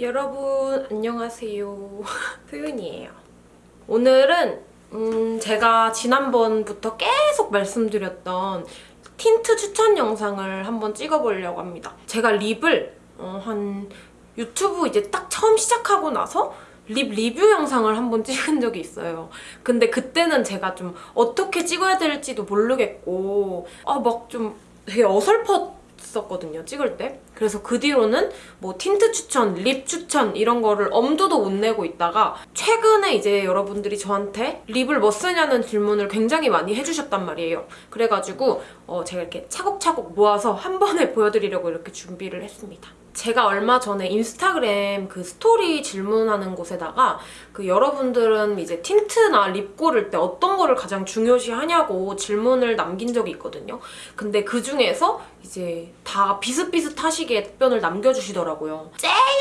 여러분 안녕하세요. 소윤이에요. 오늘은 음, 제가 지난번부터 계속 말씀드렸던 틴트 추천 영상을 한번 찍어보려고 합니다. 제가 립을 어, 한 유튜브 이제 딱 처음 시작하고 나서 립 리뷰 영상을 한번 찍은 적이 있어요. 근데 그때는 제가 좀 어떻게 찍어야 될지도 모르겠고 아 막 좀 되게 어설 펐었거든요, 찍을 때. 그래서 그 뒤로는 뭐 틴트 추천, 립 추천 이런 거를 엄두도 못 내고 있다가 최근에 이제 여러분들이 저한테 립을 뭐 쓰냐는 질문을 굉장히 많이 해주셨단 말이에요. 그래가지고 어 제가 이렇게 차곡차곡 모아서 한 번에 보여드리려고 이렇게 준비를 했습니다. 제가 얼마 전에 인스타그램 그 스토리 질문하는 곳에다가 그 여러분들은 이제 틴트나 립 고를 때 어떤 거를 가장 중요시 하냐고 질문을 남긴 적이 있거든요. 근데 그 중에서 이제 다 비슷비슷하시게 답변을 남겨주시더라고요.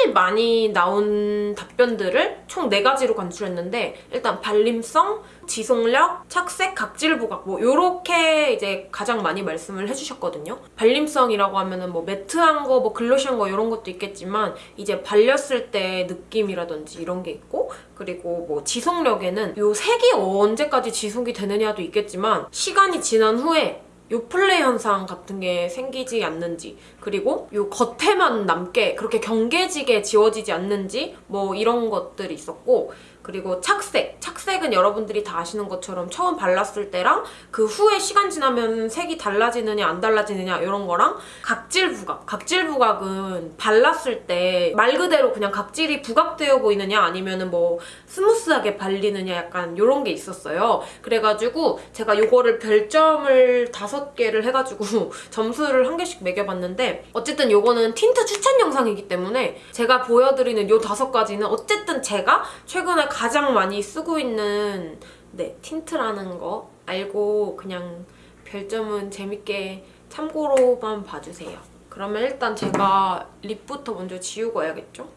제일 많이 나온 답변들을 총 4가지로 간추렸는데 일단 발림성, 지속력, 착색, 각질 부각 뭐 요렇게 이제 가장 많이 말씀을 해주셨거든요. 발림성이라고 하면은 뭐 매트한 거, 뭐 글로시한 거 이런 것도 있겠지만 이제 발렸을 때 느낌이라든지 이런 게 있고 그리고 뭐 지속력에는 요 색이 언제까지 지속이 되느냐도 있겠지만 시간이 지난 후에 요플레 현상 같은 게 생기지 않는지 그리고 요 겉에만 남게 그렇게 경계지게 지워지지 않는지 뭐 이런 것들이 있었고 그리고 착색. 착색은 여러분들이 다 아시는 것처럼 처음 발랐을 때랑 그 후에 시간 지나면 색이 달라지느냐 안 달라지느냐 이런 거랑 각질 부각. 각질 부각은 발랐을 때 말 그대로 그냥 각질이 부각되어 보이느냐 아니면 뭐 스무스하게 발리느냐 약간 이런 게 있었어요. 그래가지고 제가 이거를 별점을 다섯 개를 해가지고 점수를 한 개씩 매겨봤는데 어쨌든 이거는 틴트 추천 영상이기 때문에 제가 보여드리는 이 다섯 가지는 어쨌든 제가 최근에 가장 많이 쓰고 있는 네 틴트라는 거 알고 그냥 별점은 재밌게 참고로만 봐주세요. 그러면 일단 제가 립부터 먼저 지우고 와야겠죠?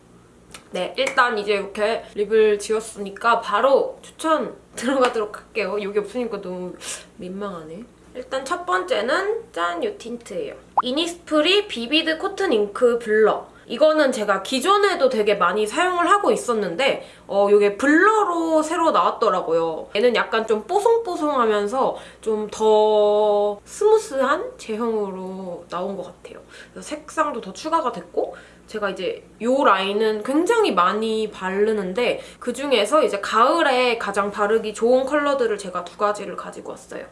네, 일단 이제 이렇게 립을 지웠으니까 바로 추천 들어가도록 할게요. 여기 없으니까 너무 민망하네. 일단 첫 번째는 짠! 이 틴트예요. 이니스프리 비비드 코튼 잉크 블러. 이거는 제가 기존에도 되게 많이 사용을 하고 있었는데 어 이게 블러로 새로 나왔더라고요. 얘는 약간 좀 뽀송뽀송하면서 좀 더 스무스한 제형으로 나온 것 같아요. 색상도 더 추가가 됐고 제가 이제 이 라인은 굉장히 많이 바르는데 그중에서 이제 가을에 가장 바르기 좋은 컬러들을 제가 두 가지를 가지고 왔어요.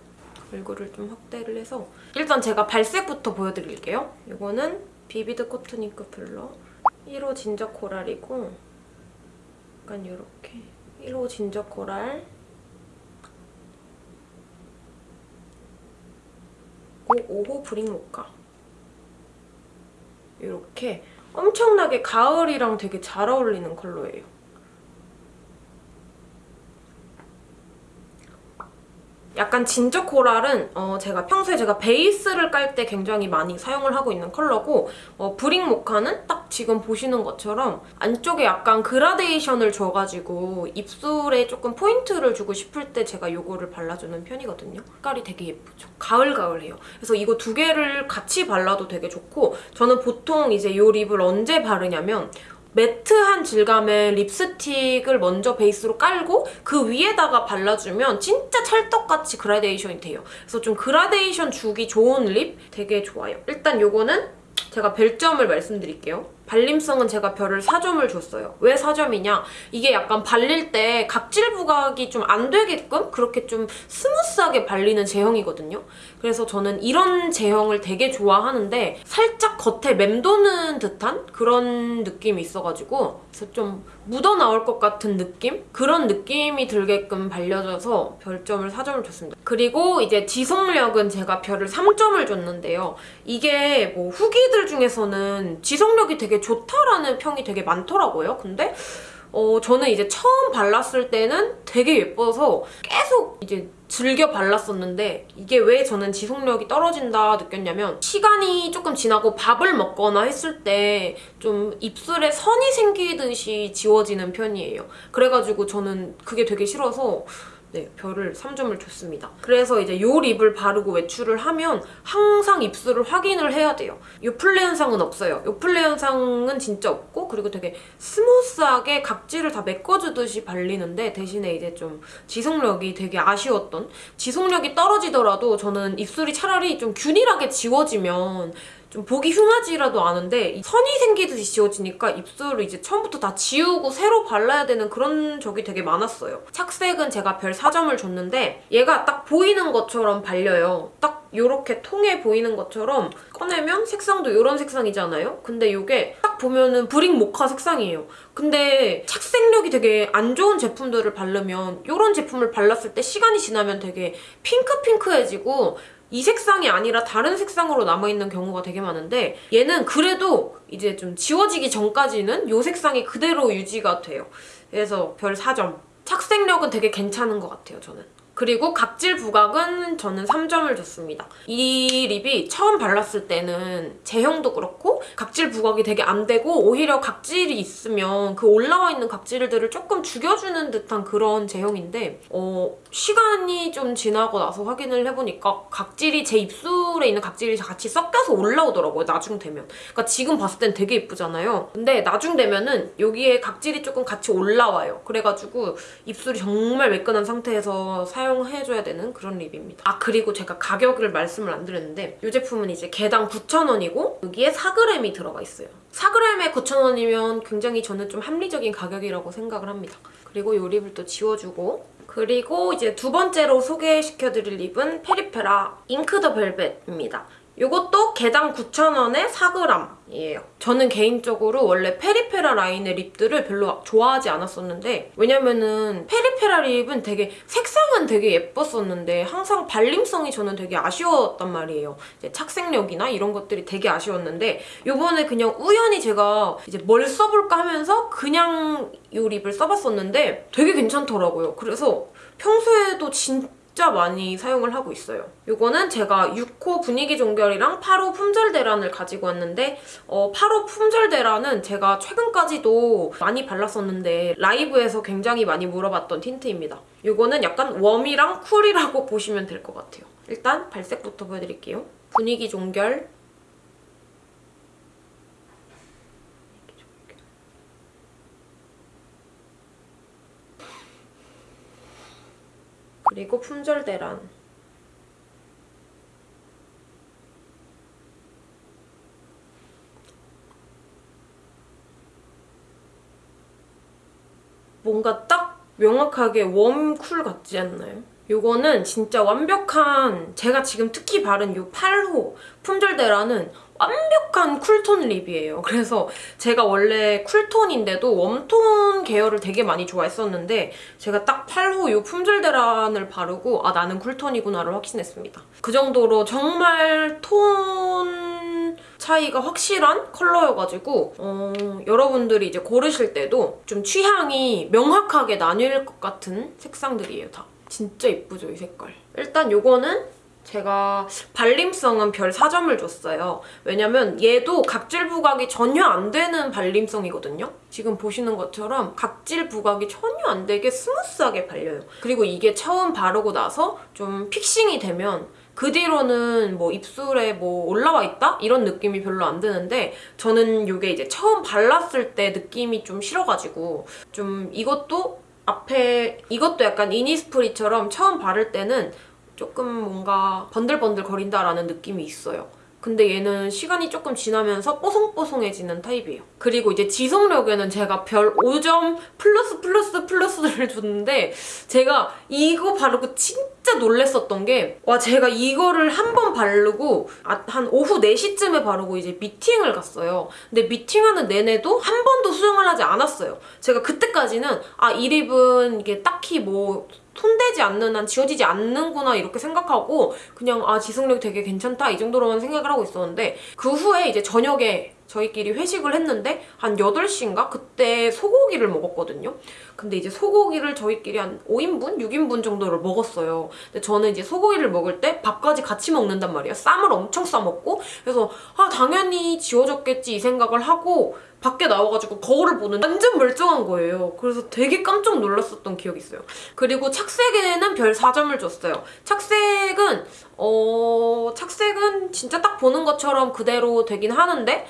얼굴을 좀 확대를 해서 일단 제가 발색부터 보여드릴게요. 이거는 비비드 코튼 잉크 블러 1호 진저 코랄이고 약간 이렇게. 1호 진저 코랄. 5호 브릭 모카 이렇게. 엄청나게 가을이랑 되게 잘 어울리는 컬러예요. 약간 진저 코랄은 어 제가 평소에 제가 베이스를 깔 때 굉장히 많이 사용을 하고 있는 컬러고 어 브릭 모카는 딱 지금 보시는 것처럼 안쪽에 약간 그라데이션을 줘가지고 입술에 조금 포인트를 주고 싶을 때 제가 이거를 발라주는 편이거든요. 색깔이 되게 예쁘죠? 가을가을해요. 그래서 이거 두 개를 같이 발라도 되게 좋고 저는 보통 이제 이 립을 언제 바르냐면 매트한 질감의 립스틱을 먼저 베이스로 깔고 그 위에다가 발라주면 진짜 찰떡같이 그라데이션이 돼요. 그래서 좀 그라데이션 주기 좋은 립 되게 좋아요. 일단 요거는 제가 별점을 말씀드릴게요. 발림성은 제가 별을 4점을 줬어요. 왜 4점이냐? 이게 약간 발릴 때 각질 부각이 좀 안 되게끔 그렇게 좀 스무스하게 발리는 제형이거든요. 그래서 저는 이런 제형을 되게 좋아하는데 살짝 겉에 맴도는 듯한 그런 느낌이 있어가지고 그래서 좀 묻어나올 것 같은 느낌? 그런 느낌이 들게끔 발려져서 별점을 4점을 줬습니다. 그리고 이제 지속력은 제가 별을 3점을 줬는데요. 이게 뭐 후기들 중에서는 지속력이 되게 좋다라는 평이 되게 많더라고요. 근데 어, 저는 이제 처음 발랐을 때는 되게 예뻐서 계속 이제 즐겨 발랐었는데 이게 왜 저는 지속력이 떨어진다 느꼈냐면 시간이 조금 지나고 밥을 먹거나 했을 때 좀 입술에 선이 생기듯이 지워지는 편이에요. 그래가지고 저는 그게 되게 싫어서 네, 별을 3점을 줬습니다. 그래서 이제 요 립을 바르고 외출을 하면 항상 입술을 확인을 해야 돼요. 요플레 현상은 없어요. 요플레 현상은 진짜 없고 그리고 되게 스무스하게 각질을 다 메꿔주듯이 발리는데 대신에 이제 좀 지속력이 되게 아쉬웠던 지속력이 떨어지더라도 저는 입술이 차라리 좀 균일하게 지워지면 좀 보기 흉하지라도 않은데 이 선이 생기듯이 지워지니까 입술을 이제 처음부터 다 지우고 새로 발라야 되는 그런 적이 되게 많았어요. 착색은 제가 별 4점을 줬는데 얘가 딱 보이는 것처럼 발려요. 딱 이렇게 통해 보이는 것처럼 꺼내면 색상도 이런 색상이잖아요? 근데 이게 딱 보면은 브릭 모카 색상이에요. 근데 착색력이 되게 안 좋은 제품들을 바르면 이런 제품을 발랐을 때 시간이 지나면 되게 핑크핑크해지고 이 색상이 아니라 다른 색상으로 남아있는 경우가 되게 많은데 얘는 그래도 이제 좀 지워지기 전까지는 이 색상이 그대로 유지가 돼요. 그래서 별 4점. 착색력은 되게 괜찮은 것 같아요, 저는. 그리고 각질 부각은 저는 3점을 줬습니다. 이 립이 처음 발랐을 때는 제형도 그렇고 각질 부각이 되게 안 되고 오히려 각질이 있으면 그 올라와 있는 각질들을 조금 죽여주는 듯한 그런 제형인데 어, 시간이 좀 지나고 나서 확인을 해보니까 각질이 제 입술에 있는 각질이 같이 섞여서 올라오더라고요, 나중 되면. 그러니까 지금 봤을 땐 되게 예쁘잖아요. 근데 나중 되면은 여기에 각질이 조금 같이 올라와요. 그래가지고 입술이 정말 매끈한 상태에서 사용해줘야 되는 그런 립입니다. 아 그리고 제가 가격을 말씀을 안 드렸는데 이 제품은 이제 개당 9,000원이고 여기에 4g이 들어가 있어요. 4g에 9,000원이면 굉장히 저는 좀 합리적인 가격이라고 생각을 합니다. 그리고 이 립을 또 지워주고 그리고 이제 두 번째로 소개시켜드릴 립은 페리페라 잉크 더 벨벳입니다. 이것도 개당 9,000원에 4g이에요. 저는 개인적으로 원래 페리페라 라인의 립들을 별로 좋아하지 않았었는데 왜냐면은 페리페라 립은 되게 색상은 되게 예뻤었는데 항상 발림성이 저는 되게 아쉬웠단 말이에요. 착색력이나 이런 것들이 되게 아쉬웠는데 이번에 그냥 우연히 제가 이제 뭘 써볼까 하면서 그냥 이 립을 써봤었는데 되게 괜찮더라고요. 그래서 평소에도 진짜 진짜 많이 사용을 하고 있어요. 이거는 제가 6호 분위기 종결이랑 8호 품절 대란을 가지고 왔는데 어, 8호 품절 대란은 제가 최근까지도 많이 발랐었는데 라이브에서 굉장히 많이 물어봤던 틴트입니다. 이거는 약간 웜이랑 쿨이라고 보시면 될 것 같아요. 일단 발색부터 보여드릴게요. 분위기 종결 그리고 품절대란 뭔가 딱 명확하게 웜쿨 같지 않나요? 요거는 진짜 완벽한 제가 지금 특히 바른 요 8호 품절대라는 완벽한 쿨톤 립이에요. 그래서 제가 원래 쿨톤인데도 웜톤 계열을 되게 많이 좋아했었는데 제가 딱 8호 요 품절대란을 바르고 아 나는 쿨톤이구나를 확신했습니다. 그 정도로 정말 톤 차이가 확실한 컬러여가지고 어, 여러분들이 이제 고르실 때도 좀 취향이 명확하게 나뉠 것 같은 색상들이에요, 다. 진짜 예쁘죠, 이 색깔. 일단 요거는 제가 발림성은 별 4점을 줬어요. 왜냐면 얘도 각질 부각이 전혀 안 되는 발림성이거든요. 지금 보시는 것처럼 각질 부각이 전혀 안 되게 스무스하게 발려요. 그리고 이게 처음 바르고 나서 좀 fixing이 되면 그 뒤로는 뭐 입술에 뭐 올라와 있다? 이런 느낌이 별로 안 드는데 저는 이게 이제 처음 발랐을 때 느낌이 좀 싫어가지고 좀 이것도 앞에 이것도 약간 이니스프리처럼 처음 바를 때는 조금 뭔가 번들번들 거린다라는 느낌이 있어요. 근데 얘는 시간이 조금 지나면서 뽀송뽀송해지는 타입이에요. 그리고 이제 지속력에는 제가 별 5점 플러스 플러스 플러스를 줬는데 제가 이거 바르고 진짜 놀랬었던 게 와 제가 이거를 한 번 바르고 아, 한 오후 4시쯤에 바르고 이제 미팅을 갔어요. 근데 미팅하는 내내도 한 번도 수정을 하지 않았어요. 제가 그때까지는 아 이 립은 이게 딱히 뭐 손대지 않는 한 지워지지 않는구나 이렇게 생각하고 그냥 아 지속력이 되게 괜찮다 이 정도로만 생각을 하고 있었는데 그 후에 이제 저녁에 저희끼리 회식을 했는데 한 8시인가? 그때 소고기를 먹었거든요. 근데 이제 소고기를 저희끼리 한 5인분? 6인분 정도를 먹었어요. 근데 저는 이제 소고기를 먹을 때 밥까지 같이 먹는단 말이에요. 쌈을 엄청 싸먹고 그래서 아 당연히 지워졌겠지 이 생각을 하고 밖에 나와가지고 거울을 보는 완전 멀쩡한 거예요. 그래서 되게 깜짝 놀랐었던 기억이 있어요. 그리고 착색에는 별 4점을 줬어요. 착색은 어 착색은 진짜 딱 보는 것처럼 그대로 되긴 하는데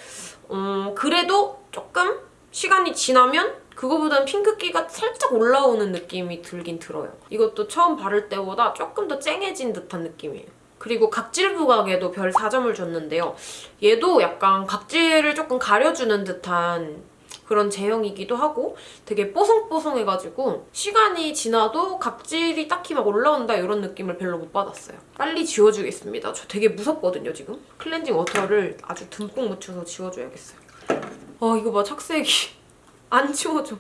음 그래도 조금 시간이 지나면 그거보다는 핑크기가 살짝 올라오는 느낌이 들긴 들어요. 이것도 처음 바를 때보다 조금 더 쨍해진 듯한 느낌이에요. 그리고 각질 부각에도 별 4점을 줬는데요. 얘도 약간 각질을 조금 가려주는 듯한 그런 제형이기도 하고 되게 뽀송뽀송해가지고 시간이 지나도 각질이 딱히 막 올라온다 이런 느낌을 별로 못 받았어요. 빨리 지워주겠습니다. 저 되게 무섭거든요, 지금. 클렌징 워터를 아주 듬뿍 묻혀서 지워줘야겠어요. 아, 이거 봐, 착색이. 안 지워져.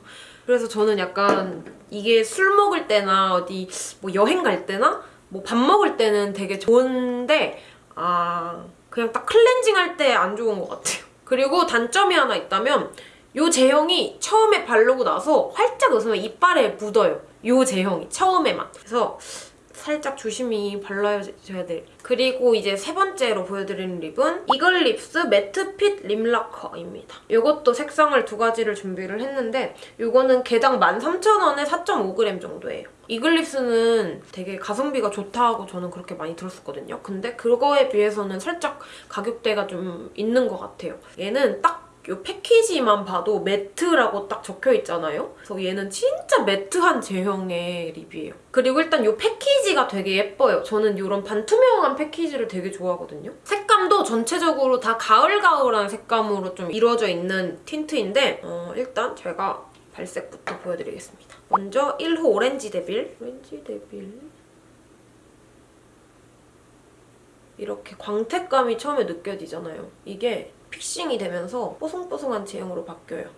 그래서 저는 약간 이게 술 먹을 때나 어디 뭐 여행 갈 때나 뭐 밥 먹을 때는 되게 좋은데 아 그냥 딱 클렌징 할 때 안 좋은 것 같아요. 그리고 단점이 하나 있다면 이 제형이 처음에 바르고 나서 활짝 웃으면 이빨에 묻어요. 이 제형이 처음에만. 그래서 살짝 조심히 발라줘야 돼. 그리고 이제 세 번째로 보여드리는 립은 이글 립스 매트 핏 립라커입니다. 이것도 색상을 두 가지를 준비를 했는데 이거는 개당 13,000원에 4.5g 정도예요. 이글 립스는 되게 가성비가 좋다고 저는 그렇게 많이 들었었거든요. 근데 그거에 비해서는 살짝 가격대가 좀 있는 것 같아요. 얘는 딱 이 패키지만 봐도 매트라고 딱 적혀 있잖아요. 그래서 얘는 진짜 매트한 제형의 립이에요. 그리고 일단 이 패키지가 되게 예뻐요. 저는 이런 반투명한 패키지를 되게 좋아하거든요. 색감도 전체적으로 다 가을가을한 색감으로 좀 이루어져 있는 틴트인데 어, 일단 제가 발색부터 보여드리겠습니다. 먼저 1호 오렌지 데빌. 오렌지 데빌. 이렇게 광택감이 처음에 느껴지잖아요. 이게 픽싱이 되면서 뽀송뽀송한 제형으로 바뀌어요.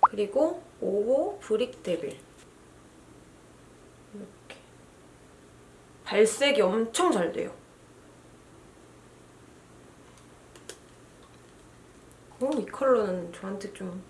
그리고 5호 브릭 데빌. 이렇게. 발색이 엄청 잘 돼요. 어, 이 컬러는 저한테 좀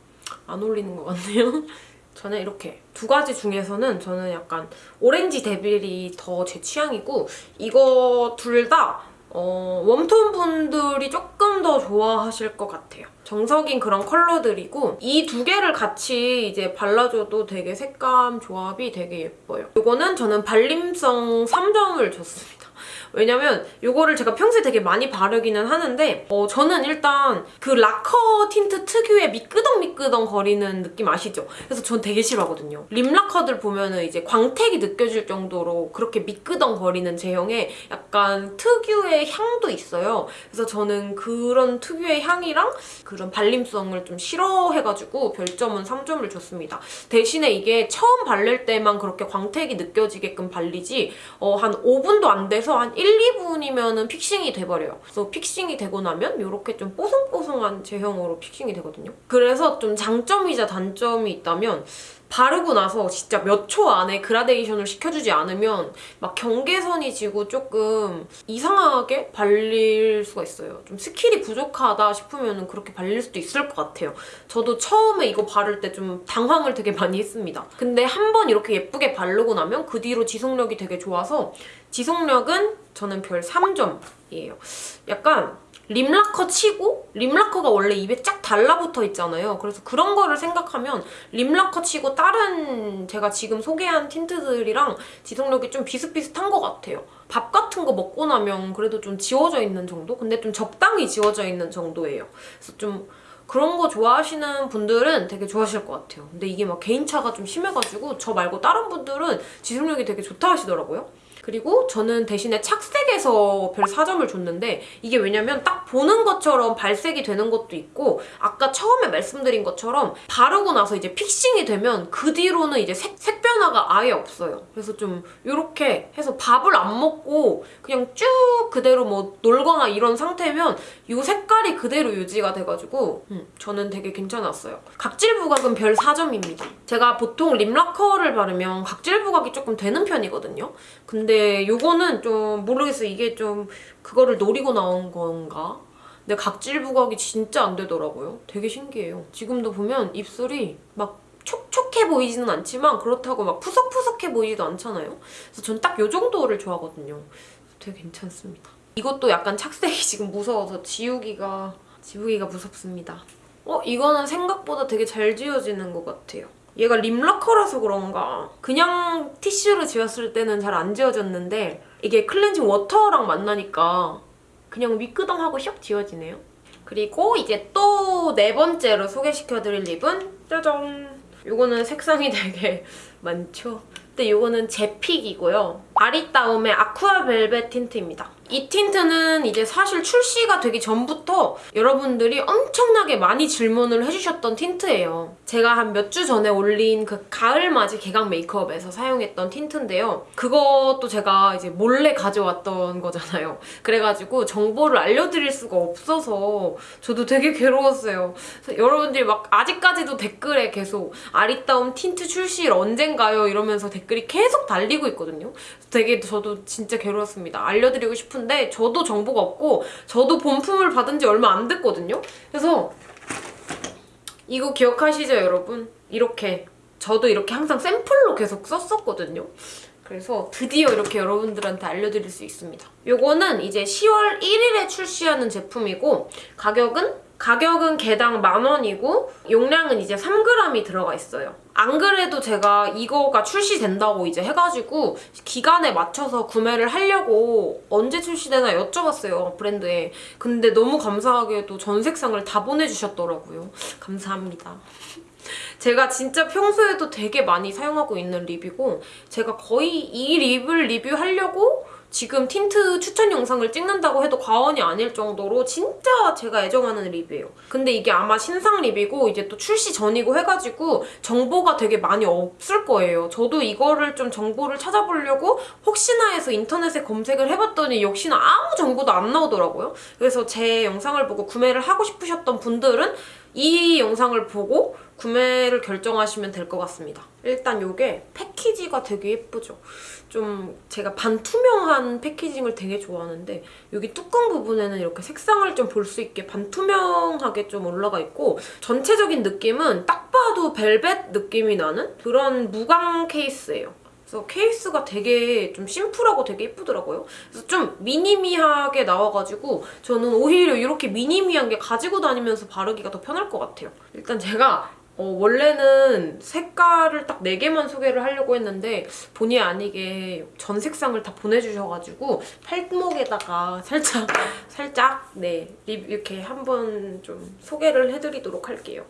안 어울리는 것 같네요. 저는 이렇게 두 가지 중에서는 저는 약간 오렌지 데빌이 더 제 취향이고 이거 둘 다 어, warm tone 분들이 조금 더 좋아하실 것 같아요. 정석인 그런 컬러들이고 이 두 개를 같이 이제 발라줘도 되게 색감 조합이 되게 예뻐요. 이거는 저는 발림성 3점을 줬습니다. 왜냐면 이거를 제가 평소에 되게 많이 바르기는 하는데 어, 저는 일단 그 라커 틴트 특유의 미끄덩미끄덩 거리는 느낌 아시죠? 그래서 전 되게 싫어하거든요. 립 라커들 보면은 이제 광택이 느껴질 정도로 그렇게 미끄덩 거리는 제형의 약간 특유의 향도 있어요. 그래서 저는 그런 특유의 향이랑 그런 발림성을 좀 싫어해가지고 별점은 3점을 줬습니다. 대신에 이게 처음 바를 때만 그렇게 광택이 느껴지게끔 발리지 어, 한 5분도 안 돼서 한 1, 2분이면 fixing이 돼버려요. 그래서 fixing이 되고 나면 이렇게 좀 뽀송뽀송한 제형으로 fixing이 되거든요. 그래서 좀 장점이자 단점이 있다면 바르고 나서 진짜 몇 초 안에 그라데이션을 시켜주지 않으면 막 경계선이 지고 조금 이상하게 발릴 수가 있어요. 좀 스킬이 부족하다 싶으면 그렇게 발릴 수도 있을 것 같아요. 저도 처음에 이거 바를 때 좀 당황을 되게 많이 했습니다. 근데 한 번 이렇게 예쁘게 바르고 나면 그 뒤로 지속력이 되게 좋아서 지속력은 저는 별 3점이에요. 약간 립라커 치고 립라커가 원래 입에 쫙 달라붙어 있잖아요. 그래서 그런 거를 생각하면 립라커 치고 다른 제가 지금 소개한 틴트들이랑 지속력이 좀 비슷비슷한 것 같아요. 밥 같은 거 먹고 나면 그래도 좀 지워져 있는 정도? 근데 좀 적당히 지워져 있는 정도예요. 그래서 좀 그런 거 좋아하시는 분들은 되게 좋아하실 것 같아요. 근데 이게 막 개인차가 좀 심해가지고 저 말고 다른 분들은 지속력이 되게 좋다 하시더라고요. 그리고 저는 대신에 착색에서 별 4점을 줬는데 이게 왜냐면 딱 보는 것처럼 발색이 되는 것도 있고 아까 처음에 말씀드린 것처럼 바르고 나서 이제 픽싱이 되면 그 뒤로는 이제 색, 색 변화가 아예 없어요. 그래서 좀 이렇게 해서 밥을 안 먹고 그냥 쭉 그대로 뭐 놀거나 이런 상태면 이 색깔이 그대로 유지가 돼가지고 음, 저는 되게 괜찮았어요. 각질 부각은 별 4점입니다. 제가 보통 립라커를 바르면 각질 부각이 조금 되는 편이거든요. 근데 이거는 좀 모르겠어요. 이게 좀 그거를 노리고 나온 건가? 근데 각질 부각이 진짜 안 되더라고요. 되게 신기해요. 지금도 보면 입술이 막 촉촉해 보이지는 않지만 그렇다고 막 푸석푸석해 보이지도 않잖아요. 그래서 전딱이 정도를 좋아하거든요. 되게 괜찮습니다. 이것도 약간 착색이 지금 무서워서 지우기가 지우기가 무섭습니다. 어? 이거는 생각보다 되게 잘 지워지는 것 같아요. 얘가 립러커라서 그런가 그냥 티슈로 지웠을 때는 잘 안 지워졌는데 이게 클렌징 워터랑 만나니까 그냥 미끄덩하고 슉 지워지네요. 그리고 이제 또 네 번째로 소개시켜드릴 립은 짜잔! 이거는 색상이 되게 많죠? 근데 이거는 제 pick이고요. 아리따움의 아쿠아 벨벳 틴트입니다. 이 틴트는 이제 사실 출시가 되기 전부터 여러분들이 엄청나게 많이 질문을 해주셨던 틴트예요. 제가 한 몇 주 전에 올린 그 가을맞이 개강 메이크업에서 사용했던 틴트인데요. 그것도 제가 이제 몰래 가져왔던 거잖아요. 그래가지고 정보를 알려드릴 수가 없어서 저도 되게 괴로웠어요. 여러분들이 막 아직까지도 댓글에 계속 아리따움 틴트 출시일 언젠가요? 이러면서 댓글이 계속 달리고 있거든요. 되게 저도 진짜 괴로웠습니다. 알려드리고 싶은 데 저도 정보가 없고 저도 본품을 받은 지 얼마 안 됐거든요. 그래서 이거 기억하시죠, 여러분? 이렇게 저도 이렇게 항상 샘플로 계속 썼었거든요. 그래서 드디어 이렇게 여러분들한테 알려드릴 수 있습니다. 요거는 이제 10월 1일에 출시하는 제품이고 가격은 가격은 개당 만 원이고 용량은 이제 3g이 들어가 있어요. 안 그래도 제가 이거가 출시된다고 이제 해가지고 기간에 맞춰서 구매를 하려고 언제 출시되나 여쭤봤어요 브랜드에. 근데 너무 감사하게도 전 색상을 다 보내주셨더라고요. 감사합니다. 제가 진짜 평소에도 되게 많이 사용하고 있는 립이고 제가 거의 이 립을 리뷰하려고 지금 틴트 추천 영상을 찍는다고 해도 과언이 아닐 정도로 진짜 제가 애정하는 립이에요. 근데 이게 아마 신상 립이고 이제 또 출시 전이고 해가지고 정보가 되게 많이 없을 거예요. 저도 이거를 좀 정보를 찾아보려고 혹시나 해서 인터넷에 검색을 해봤더니 역시나 아무 정보도 안 나오더라고요. 그래서 제 영상을 보고 구매를 하고 싶으셨던 분들은 이 영상을 보고 구매를 결정하시면 될 것 같습니다. 일단 이게 패키지가 되게 예쁘죠? 좀 제가 반투명한 패키징을 되게 좋아하는데 여기 뚜껑 부분에는 이렇게 색상을 좀 볼 수 있게 반투명하게 좀 올라가 있고 전체적인 느낌은 딱 봐도 벨벳 느낌이 나는 그런 무광 케이스예요. 그래서 케이스가 되게 좀 심플하고 되게 예쁘더라고요. 그래서 좀 미니미하게 나와가지고 저는 오히려 이렇게 미니미한 게 가지고 다니면서 바르기가 더 편할 것 같아요. 일단 제가 어, 원래는 색깔을 딱 4개만 소개를 하려고 했는데 본의 아니게 전 색상을 다 보내주셔가지고 팔목에다가 살짝 살짝 네립 이렇게 한번 좀 소개를 해드리도록 할게요.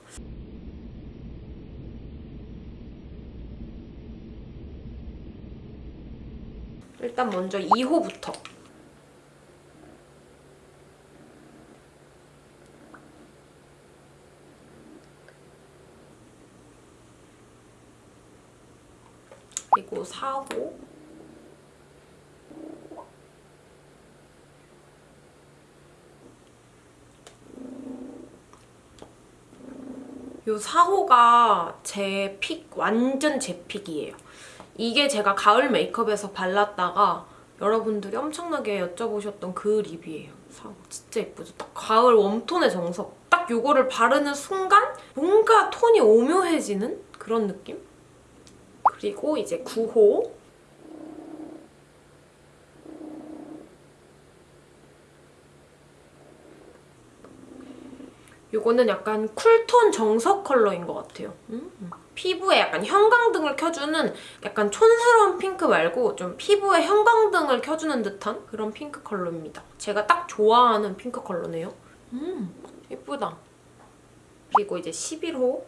일단 먼저 2호부터 그리고 4호 요 4호가 제 픽, 완전 제 픽이에요. 이게 제가 가을 메이크업에서 발랐다가 여러분들이 엄청나게 여쭤보셨던 그 립이에요. 4호 진짜 예쁘죠? 딱 가을 웜톤의 정석. 딱 요거를 바르는 순간 뭔가 톤이 오묘해지는 그런 느낌? 그리고 이제 9호 요거는 약간 쿨톤 정석 컬러인 것 같아요. 음. 피부에 약간 형광등을 켜주는 약간 촌스러운 핑크 말고 좀 피부에 형광등을 켜주는 듯한 그런 핑크 컬러입니다. 제가 딱 좋아하는 핑크 컬러네요. 음, 예쁘다. 그리고 이제 11호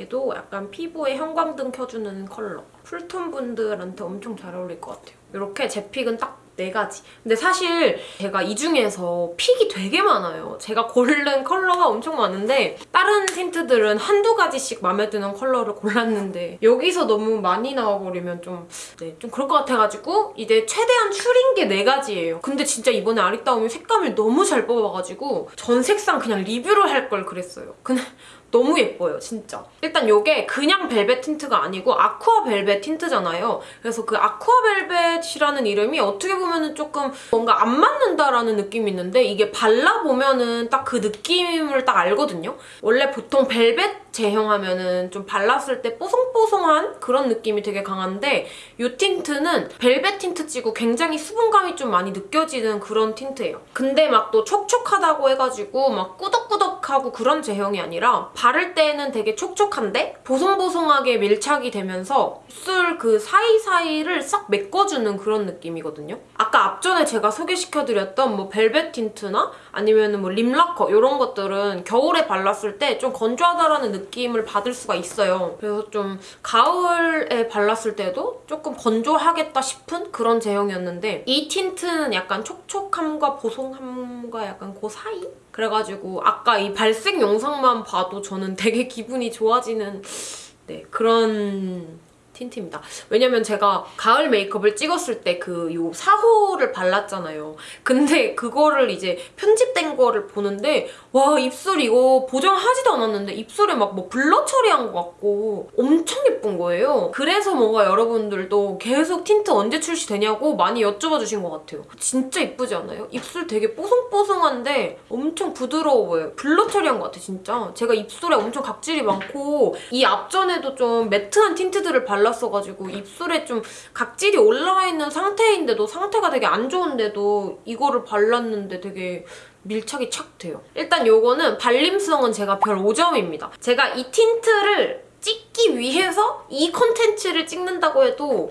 얘도 약간 피부에 형광등 켜주는 컬러. cool tone 분들한테 엄청 잘 어울릴 것 같아요. 이렇게 제 pick은 딱 네 가지. 근데 사실 제가 이 중에서 pick이 되게 많아요. 제가 고른 컬러가 엄청 많은데 다른 틴트들은 한두 가지씩 마음에 드는 컬러를 골랐는데 여기서 너무 많이 나와버리면 좀, 네, 좀 그럴 것 같아가지고 이제 최대한 추린 게 네 가지예요. 근데 진짜 이번에 아리따움이 색감을 너무 잘 뽑아가지고 전 색상 그냥 리뷰를 할 걸 그랬어요. 근데 너무 예뻐요, 진짜. 일단 이게 그냥 벨벳 틴트가 아니고 아쿠아 벨벳 틴트잖아요. 그래서 그 아쿠아 벨벳이라는 이름이 어떻게 보면 은 조금 뭔가 안 맞는다라는 느낌이 있는데 이게 발라보면 은 딱 그 느낌을 딱 알거든요. 원래 보통 벨벳 제형 하면은 좀 발랐을 때 뽀송뽀송한 그런 느낌이 되게 강한데 이 틴트는 벨벳 틴트 치고 굉장히 수분감이 좀 많이 느껴지는 그런 틴트예요. 근데 막 또 촉촉하다고 해가지고 막 꾸덕꾸덕하고 그런 제형이 아니라 바를 때는 되게 촉촉한데 보송보송하게 밀착이 되면서 입술 그 사이사이를 싹 메꿔주는 그런 느낌이거든요. 아까 앞전에 제가 소개시켜드렸던 뭐 벨벳 틴트나 아니면 뭐 lip lacquer 이런 것들은 겨울에 발랐을 때 좀 건조하다라는 느낌을 받을 수가 있어요. 그래서 좀 가을에 발랐을 때도 조금 건조하겠다 싶은 그런 제형이었는데 이 틴트는 약간 촉촉함과 보송함과 약간 그 사이? 그래가지고 아까 이 발색 영상만 봐도 저는 되게 기분이 좋아지는 네, 그런 틴트입니다. 왜냐면 제가 가을 메이크업을 찍었을 때 그 요 4호를 발랐잖아요. 근데 그거를 이제 편집된 거를 보는데 와 입술 이거 보정하지도 않았는데 입술에 막 뭐 blur 처리한 것 같고 엄청 예쁜 거예요. 그래서 뭔가 여러분들도 계속 틴트 언제 출시되냐고 많이 여쭤봐 주신 것 같아요. 진짜 이쁘지 않아요? 입술 되게 뽀송뽀송한데 엄청 부드러워 보여요. blur 처리한 것 같아 진짜. 제가 입술에 엄청 각질이 많고 이 앞전에도 좀 matte한 틴트들을 발랐어가지고 입술에 좀 각질이 올라와 있는 상태인데도 상태가 되게 안 좋은데도 이거를 발랐는데 되게 밀착이 착 돼요. 일단 요거는 발림성은 제가 별 5점입니다. 제가 이 틴트를 찍기 위해서 이 컨텐츠를 찍는다고 해도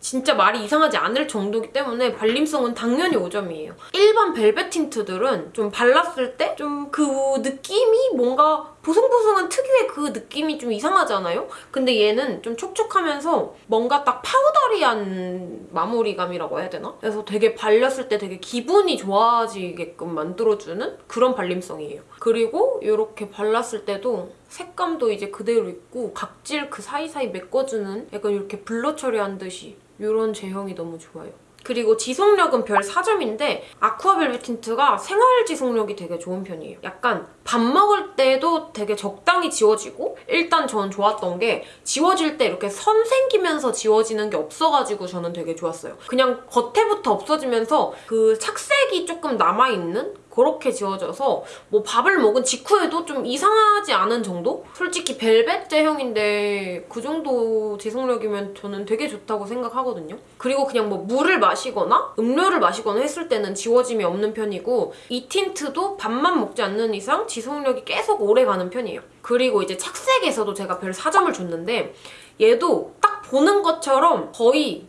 진짜 말이 이상하지 않을 정도이기 때문에 발림성은 당연히 5점이에요. 일반 벨벳 틴트들은 좀 발랐을 때 좀 그 느낌이 뭔가 보송보송한 특유의 그 느낌이 좀 이상하잖아요? 근데 얘는 좀 촉촉하면서 뭔가 딱 powdery한 마무리감이라고 해야 되나? 그래서 되게 발렸을 때 되게 기분이 좋아지게끔 만들어주는 그런 발림성이에요. 그리고 이렇게 발랐을 때도 색감도 이제 그대로 있고 각질 그 사이사이 메꿔주는 약간 이렇게 blur 처리한 듯이 이런 제형이 너무 좋아요. 그리고 지속력은 별 4점인데 아쿠아 벨벳 틴트가 생활 지속력이 되게 좋은 편이에요. 약간 밥 먹을 때도 되게 적당히 지워지고 일단 저는 좋았던 게 지워질 때 이렇게 선 생기면서 지워지는 게 없어가지고 저는 되게 좋았어요. 그냥 겉에부터 없어지면서 그 착색이 조금 남아있는 그렇게 지워져서 뭐 밥을 먹은 직후에도 좀 이상하지 않은 정도? 솔직히 벨벳 제형인데 그 정도 지속력이면 저는 되게 좋다고 생각하거든요. 그리고 그냥 뭐 물을 마시거나 음료를 마시거나 했을 때는 지워짐이 없는 편이고 이 틴트도 밥만 먹지 않는 이상 지속력이 계속 오래 가는 편이에요. 그리고 이제 착색에서도 제가 별 4점을 줬는데 얘도 딱 보는 것처럼 거의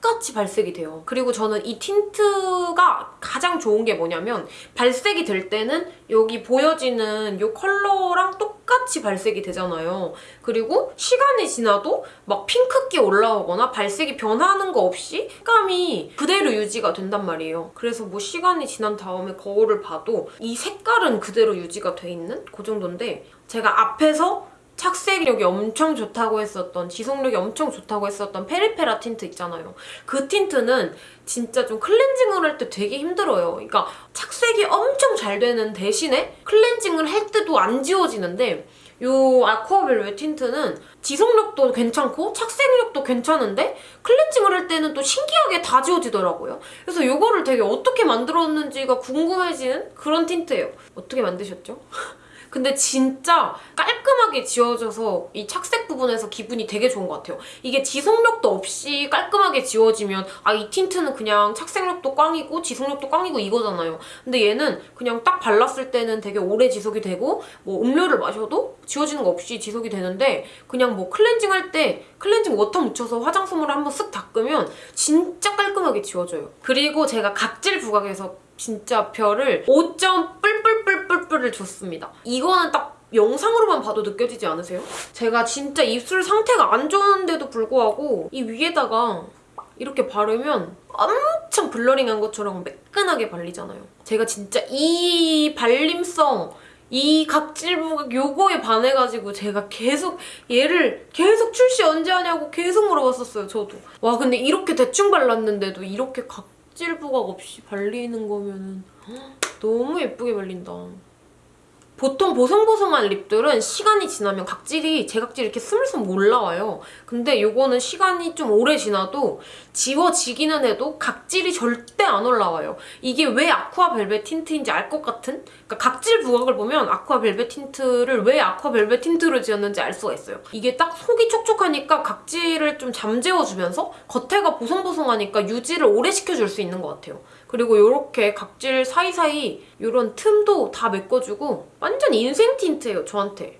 똑같이 발색이 돼요. 그리고 저는 이 틴트가 가장 좋은 게 뭐냐면 발색이 될 때는 여기 보여지는 이 컬러랑 똑같이 발색이 되잖아요. 그리고 시간이 지나도 막 핑크기 올라오거나 발색이 변하는 거 없이 색감이 그대로 유지가 된단 말이에요. 그래서 뭐 시간이 지난 다음에 거울을 봐도 이 색깔은 그대로 유지가 돼 있는 그 정도인데 제가 앞에서 착색력이 엄청 좋다고 했었던 지속력이 엄청 좋다고 했었던 페리페라 틴트 있잖아요. 그 틴트는 진짜 좀 클렌징을 할 때 되게 힘들어요. 그러니까 착색이 엄청 잘 되는 대신에 클렌징을 할 때도 안 지워지는데 이 아쿠아벨벳 틴트는 지속력도 괜찮고 착색력도 괜찮은데 클렌징을 할 때는 또 신기하게 다 지워지더라고요. 그래서 이거를 되게 어떻게 만들었는지가 궁금해지는 그런 틴트예요. 어떻게 만드셨죠? 근데 진짜 깔끔하게 지워져서 이 착색 부분에서 기분이 되게 좋은 것 같아요. 이게 지속력도 없이 깔끔하게 지워지면 아 이 틴트는 그냥 착색력도 꽝이고 지속력도 꽝이고 이거잖아요. 근데 얘는 그냥 딱 발랐을 때는 되게 오래 지속이 되고 뭐 음료를 마셔도 지워지는 거 없이 지속이 되는데 그냥 뭐 클렌징 할 때 클렌징 워터 묻혀서 화장솜으로 한번 쓱 닦으면 진짜 깔끔하게 지워져요. 그리고 제가 각질 부각에서 진짜 별을 5점 뿔뿔뿔뿔뿔을 줬습니다. 이거는 딱 영상으로만 봐도 느껴지지 않으세요? 제가 진짜 입술 상태가 안 좋은데도 불구하고 이 위에다가 이렇게 바르면 엄청 블러링한 것처럼 매끈하게 발리잖아요. 제가 진짜 이 발림성 이 각질 부각 요거에 반해가지고 제가 계속 얘를 계속 출시 언제 하냐고 계속 물어봤었어요, 저도. 와 근데 이렇게 대충 발랐는데도 이렇게 각질 부각 없이 발리는 거면은 너무 예쁘게 발린다. 보통 보송보송한 립들은 시간이 지나면 각질이 제 각질이 이렇게 스물스물 올라와요. 근데 요거는 시간이 좀 오래 지나도 지워지기는 해도 각질이 절대 안 올라와요. 이게 왜 아쿠아 벨벳 틴트인지 알 것 같은? 그러니까 각질 부각을 보면 아쿠아 벨벳 틴트를 왜 아쿠아 벨벳 틴트로 지었는지 알 수가 있어요. 이게 딱 속이 촉촉하니까 각질을 좀 잠재워주면서 겉에가 보송보송하니까 유지를 오래 시켜줄 수 있는 것 같아요. 그리고 이렇게 각질 사이사이 이런 틈도 다 메꿔주고 완전 인생 틴트예요, 저한테.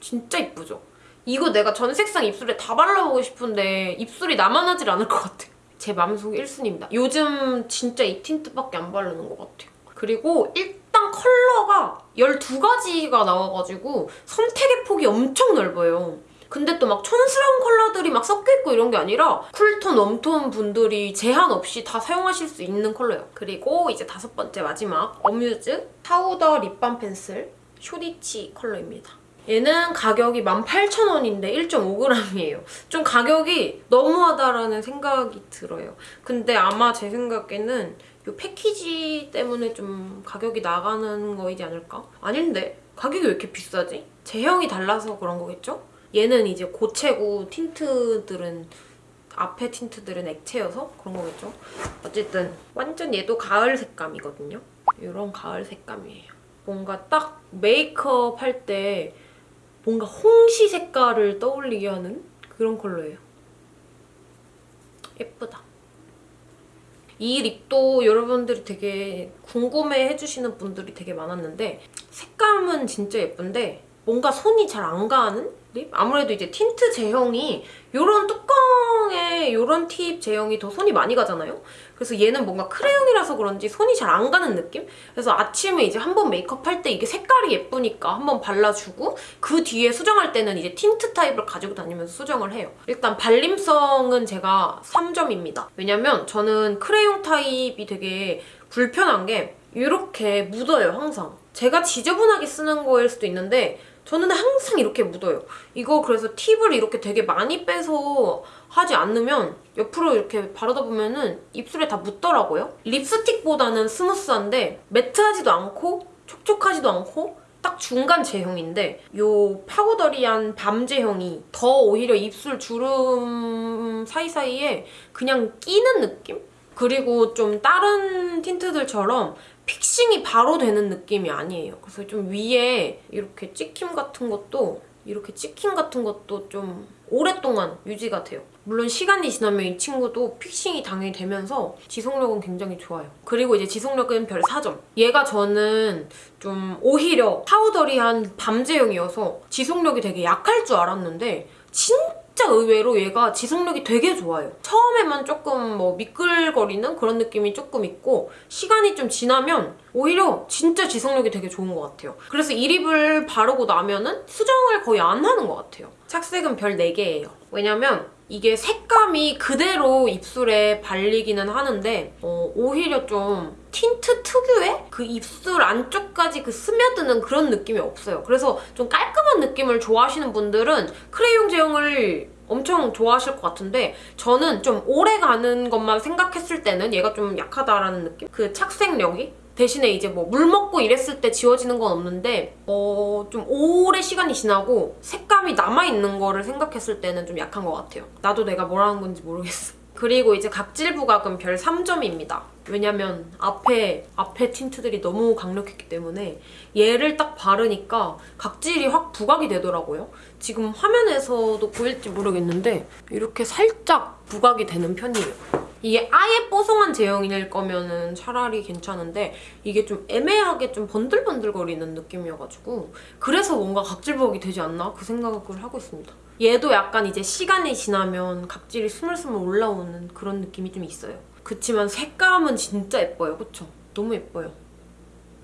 진짜 이쁘죠? 이거 내가 전 색상 입술에 다 발라보고 싶은데 입술이 남아나질 않을 것 같아요. 제 마음속 1순위입니다. 요즘 진짜 이 틴트밖에 안 바르는 것 같아요. 그리고 일단 컬러가 12가지가 나와가지고 선택의 폭이 엄청 넓어요. 근데 또 막 촌스러운 컬러들이 막 섞여있고 이런 게 아니라 cool tone, warm tone 분들이 제한 없이 다 사용하실 수 있는 컬러예요. 그리고 이제 다섯 번째 마지막 어뮤즈 파우더 립밤 펜슬 쇼리치 컬러입니다. 얘는 가격이 18,000원인데 1.5g이에요. 좀 가격이 너무하다라는 생각이 들어요. 근데 아마 제 생각에는 이 패키지 때문에 좀 가격이 나가는 거이지 않을까? 아닌데 가격이 왜 이렇게 비싸지? 제형이 달라서 그런 거겠죠? 얘는 이제 고체고 틴트들은 앞에 틴트들은 액체여서 그런 거겠죠? 어쨌든 완전 얘도 가을 색감이거든요? 이런 가을 색감이에요. 뭔가 딱 메이크업 할 때 뭔가 홍시 색깔을 떠올리게 하는 그런 컬러예요. 예쁘다. 이 lip도 여러분들이 되게 궁금해 해주시는 분들이 되게 많았는데 색감은 진짜 예쁜데 뭔가 손이 잘 안 가는 lip? 아무래도 이제 틴트 제형이 이런 뚜껑에 이런 팁 제형이 더 손이 많이 가잖아요? 그래서 얘는 뭔가 크레용이라서 그런지 손이 잘 안 가는 느낌? 그래서 아침에 이제 한 번 메이크업 할 때 이게 색깔이 예쁘니까 한 번 발라주고 그 뒤에 수정할 때는 이제 틴트 타입을 가지고 다니면서 수정을 해요. 일단 발림성은 제가 3점입니다. 왜냐면 저는 크레용 타입이 되게 불편한 게 이렇게 묻어요, 항상. 제가 지저분하게 쓰는 거일 수도 있는데 저는 항상 이렇게 묻어요. 이거 그래서 팁을 이렇게 되게 많이 빼서 하지 않으면 옆으로 이렇게 바르다 보면은 입술에 다 묻더라고요. 립스틱보다는 스무스한데 매트하지도 않고 촉촉하지도 않고 딱 중간 제형인데 요 powdery한 balm 제형이 더 오히려 입술 주름 사이사이에 그냥 끼는 느낌? 그리고 좀 다른 틴트들처럼 fixing이 바로 되는 느낌이 아니에요. 그래서 좀 위에 이렇게 찍힘 같은 것도 이렇게 찍힘 같은 것도 좀 오랫동안 유지가 돼요. 물론 시간이 지나면 이 친구도 fixing이 당연히 되면서 지속력은 굉장히 좋아요. 그리고 이제 지속력은 별 4점. 얘가 저는 좀 오히려 powdery한 balm제형이어서 지속력이 되게 약할 줄 알았는데 진짜 의외로 얘가 지속력이 되게 좋아요. 처음에만 조금 뭐 미끌거리는 그런 느낌이 조금 있고 시간이 좀 지나면 오히려 진짜 지속력이 되게 좋은 것 같아요. 그래서 이 lip을 바르고 나면은 수정을 거의 안 하는 것 같아요. 착색은 별 4개예요. 왜냐면 이게 색감이 그대로 입술에 발리기는 하는데 어, 오히려 좀 틴트 특유의 그 입술 안쪽까지 그 스며드는 그런 느낌이 없어요. 그래서 좀 깔끔한 느낌을 좋아하시는 분들은 크레용 제형을 엄청 좋아하실 것 같은데 저는 좀 오래 가는 것만 생각했을 때는 얘가 좀 약하다라는 느낌? 그 착색력이? 대신에 이제 뭐 물 먹고 이랬을 때 지워지는 건 없는데 어, 좀 오래 시간이 지나고 색감이 남아있는 거를 생각했을 때는 좀 약한 것 같아요. 나도 내가 뭐라는 건지 모르겠어. 그리고 이제 각질 부각은 별 3점입니다. 왜냐면 앞에 앞에 틴트들이 너무 강력했기 때문에 얘를 딱 바르니까 각질이 확 부각이 되더라고요. 지금 화면에서도 보일지 모르겠는데 이렇게 살짝 부각이 되는 편이에요. 이게 아예 뽀송한 제형일 거면은 차라리 괜찮은데 이게 좀 애매하게 좀 번들번들거리는 느낌이어가지고 그래서 뭔가 각질 부각이 되지 않나 그 생각을 하고 있습니다. 얘도 약간 이제 시간이 지나면 각질이 스물스물 올라오는 그런 느낌이 좀 있어요. 그치만 색감은 진짜 예뻐요. 그쵸? 너무 예뻐요.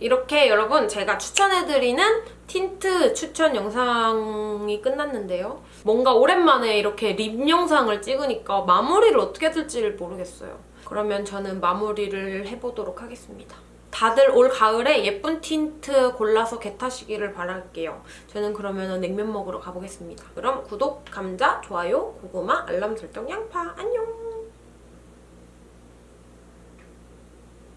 이렇게 여러분 제가 추천해드리는 틴트 추천 영상이 끝났는데요. 뭔가 오랜만에 이렇게 lip 영상을 찍으니까 마무리를 어떻게 될지를 모르겠어요. 그러면 저는 마무리를 해보도록 하겠습니다. 다들 올 가을에 예쁜 틴트 골라서 get하시기를 바랄게요. 저는 그러면 냉면 먹으러 가보겠습니다. 그럼 구독, 감자, 좋아요, 고구마, 알람 설정, 양파 안녕!